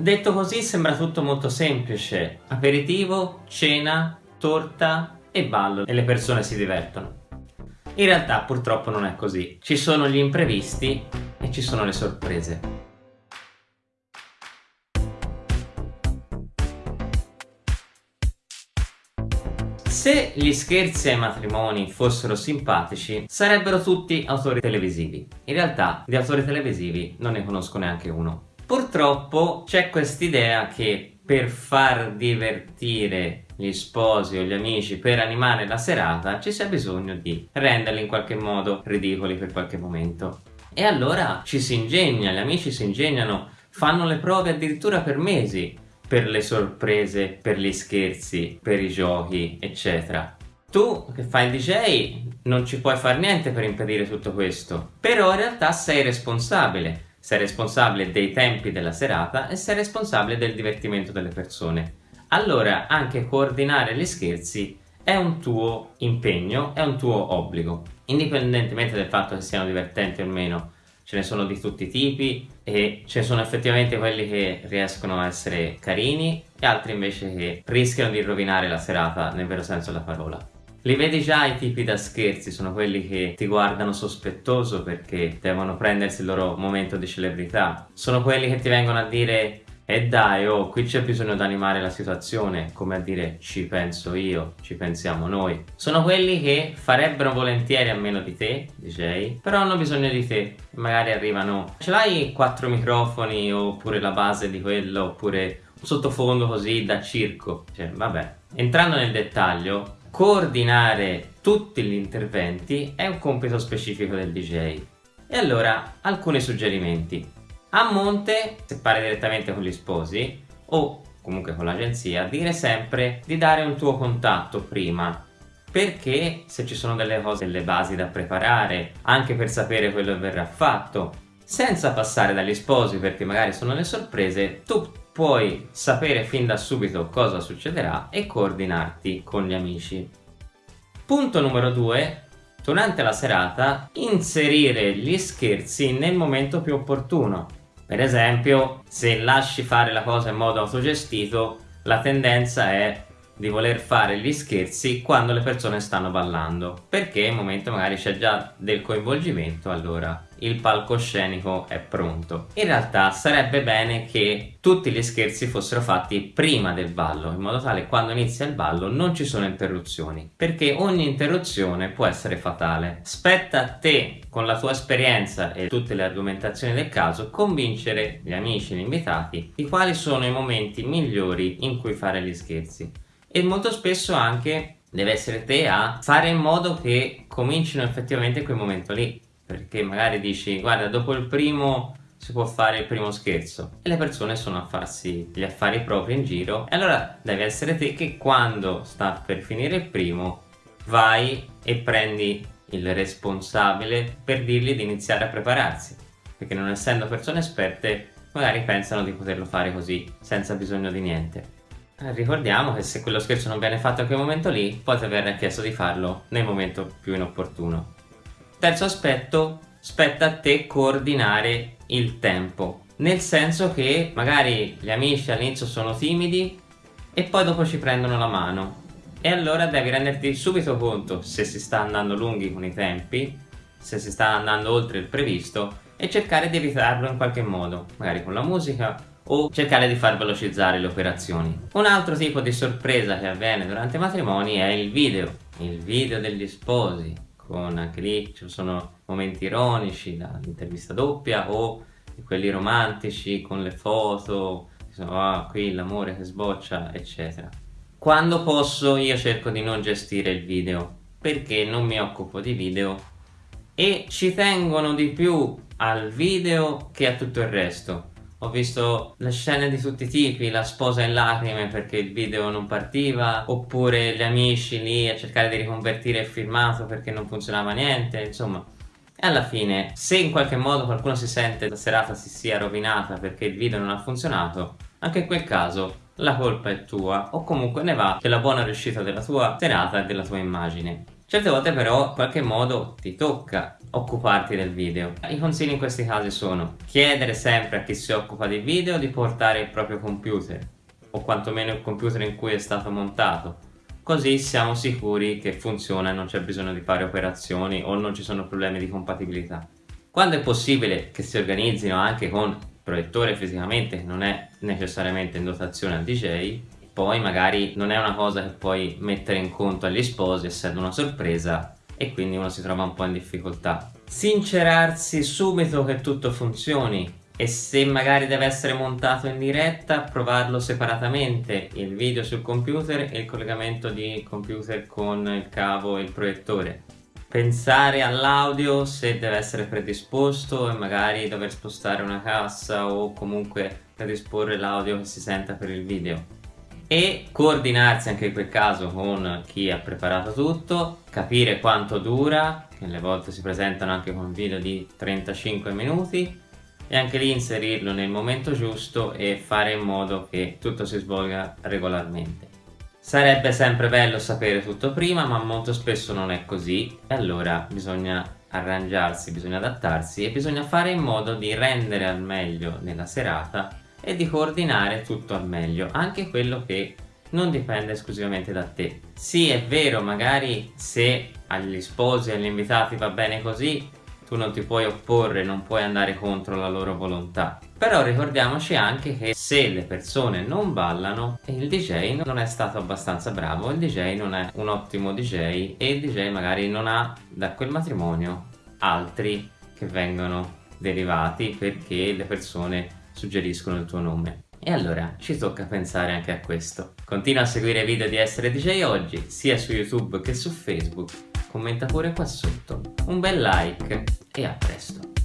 Detto così sembra tutto molto semplice, aperitivo, cena, torta e ballo e le persone si divertono. In realtà purtroppo non è così, ci sono gli imprevisti e ci sono le sorprese. Se gli scherzi ai matrimoni fossero simpatici, sarebbero tutti autori televisivi. In realtà di autori televisivi non ne conosco neanche uno. Purtroppo c'è quest'idea che per far divertire gli sposi o gli amici per animare la serata ci sia bisogno di renderli in qualche modo ridicoli per qualche momento. E allora ci si ingegna, gli amici si ingegnano, fanno le prove addirittura per mesi per le sorprese, per gli scherzi, per i giochi, eccetera. Tu che fai il DJ non ci puoi fare niente per impedire tutto questo, però in realtà sei responsabile sei responsabile dei tempi della serata e sei responsabile del divertimento delle persone. Allora anche coordinare gli scherzi è un tuo impegno, è un tuo obbligo, indipendentemente dal fatto che siano divertenti o meno. Ce ne sono di tutti i tipi e ce ne sono effettivamente quelli che riescono a essere carini e altri invece che rischiano di rovinare la serata nel vero senso della parola. Li vedi già i tipi da scherzi, sono quelli che ti guardano sospettoso perché devono prendersi il loro momento di celebrità. Sono quelli che ti vengono a dire e dai, oh, qui c'è bisogno di animare la situazione, come a dire ci penso io, ci pensiamo noi. Sono quelli che farebbero volentieri a meno di te, DJ, però hanno bisogno di te. Magari arrivano, ce l'hai quattro microfoni oppure la base di quello, oppure un sottofondo così da circo. Cioè, vabbè. Entrando nel dettaglio, coordinare tutti gli interventi è un compito specifico del DJ. E allora, alcuni suggerimenti. A monte, se parli direttamente con gli sposi, o comunque con l'agenzia, dire sempre di dare un tuo contatto prima perché se ci sono delle cose, delle basi da preparare, anche per sapere quello che verrà fatto, senza passare dagli sposi perché magari sono le sorprese, tu puoi sapere fin da subito cosa succederà e coordinarti con gli amici. Punto numero 2. Durante la serata inserire gli scherzi nel momento più opportuno. Per esempio, se lasci fare la cosa in modo autogestito, la tendenza è di voler fare gli scherzi quando le persone stanno ballando perché nel momento magari c'è già del coinvolgimento allora il palcoscenico è pronto. In realtà sarebbe bene che tutti gli scherzi fossero fatti prima del ballo in modo tale che quando inizia il ballo non ci sono interruzioni perché ogni interruzione può essere fatale. Spetta a te con la tua esperienza e tutte le argomentazioni del caso convincere gli amici, gli invitati di quali sono i momenti migliori in cui fare gli scherzi. E molto spesso anche deve essere te a fare in modo che comincino effettivamente quel momento lì perché magari dici guarda dopo il primo si può fare il primo scherzo. E le persone sono a farsi gli affari propri in giro. E allora deve essere te che quando sta per finire il primo vai e prendi il responsabile per dirgli di iniziare a prepararsi. Perché non essendo persone esperte magari pensano di poterlo fare così senza bisogno di niente. Ricordiamo che se quello scherzo non viene fatto a quel momento lì, poi ti verrà chiesto di farlo nel momento più inopportuno. Terzo aspetto, spetta a te coordinare il tempo. Nel senso che magari gli amici all'inizio sono timidi e poi dopo ci prendono la mano. E allora devi renderti subito conto se si sta andando lunghi con i tempi, se si sta andando oltre il previsto e cercare di evitarlo in qualche modo, magari con la musica o cercare di far velocizzare le operazioni. Un altro tipo di sorpresa che avviene durante i matrimoni è il video, il video degli sposi, con anche lì ci sono momenti ironici, l'intervista doppia o quelli romantici con le foto, ah, qui l'amore che sboccia, eccetera. Quando posso io cerco di non gestire il video, perché non mi occupo di video e ci tengono di più al video che a tutto il resto ho visto le scene di tutti i tipi, la sposa in lacrime perché il video non partiva, oppure gli amici lì a cercare di riconvertire il filmato perché non funzionava niente, insomma. E alla fine, se in qualche modo qualcuno si sente la serata si sia rovinata perché il video non ha funzionato, anche in quel caso la colpa è tua o comunque ne va della buona riuscita della tua serata e della tua immagine. Certe volte però in qualche modo ti tocca occuparti del video. I consigli in questi casi sono chiedere sempre a chi si occupa di video di portare il proprio computer o quantomeno il computer in cui è stato montato così siamo sicuri che funziona e non c'è bisogno di fare operazioni o non ci sono problemi di compatibilità. Quando è possibile che si organizzino anche con proiettore fisicamente non è necessariamente in dotazione al DJ poi magari non è una cosa che puoi mettere in conto agli sposi essendo una sorpresa e quindi uno si trova un po' in difficoltà. Sincerarsi subito che tutto funzioni. E se magari deve essere montato in diretta provarlo separatamente. Il video sul computer e il collegamento di computer con il cavo e il proiettore. Pensare all'audio se deve essere predisposto e magari dover spostare una cassa o comunque predisporre l'audio che si senta per il video e coordinarsi anche in quel caso con chi ha preparato tutto, capire quanto dura, che alle volte si presentano anche con video di 35 minuti e anche lì inserirlo nel momento giusto e fare in modo che tutto si svolga regolarmente. Sarebbe sempre bello sapere tutto prima ma molto spesso non è così e allora bisogna arrangiarsi, bisogna adattarsi e bisogna fare in modo di rendere al meglio nella serata e di coordinare tutto al meglio, anche quello che non dipende esclusivamente da te. Sì, è vero, magari se agli sposi e agli invitati va bene così, tu non ti puoi opporre, non puoi andare contro la loro volontà. Però ricordiamoci anche che se le persone non ballano, il DJ non è stato abbastanza bravo, il DJ non è un ottimo DJ e il DJ magari non ha da quel matrimonio altri che vengono derivati perché le persone suggeriscono il tuo nome. E allora ci tocca pensare anche a questo. Continua a seguire i video di Essere DJ Oggi, sia su YouTube che su Facebook. Commenta pure qua sotto. Un bel like e a presto.